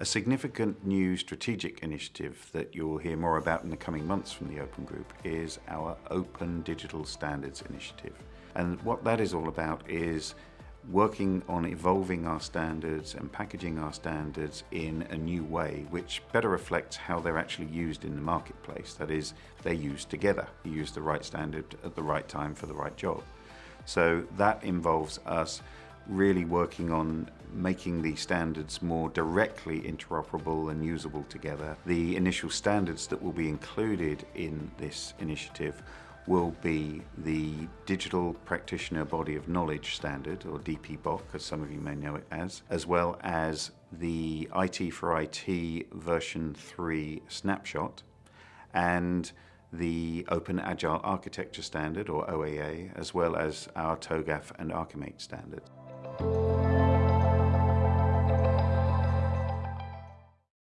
A significant new strategic initiative that you'll hear more about in the coming months from the Open Group is our Open Digital Standards Initiative. And what that is all about is working on evolving our standards and packaging our standards in a new way which better reflects how they're actually used in the marketplace. That is, they're used together. You use the right standard at the right time for the right job. So that involves us really working on making the standards more directly interoperable and usable together. The initial standards that will be included in this initiative will be the Digital Practitioner Body of Knowledge Standard, or DPBOK, as some of you may know it as, as well as the IT for IT version 3 snapshot, and the Open Agile Architecture Standard, or OAA, as well as our TOGAF and ArchiMate standards. Thank you.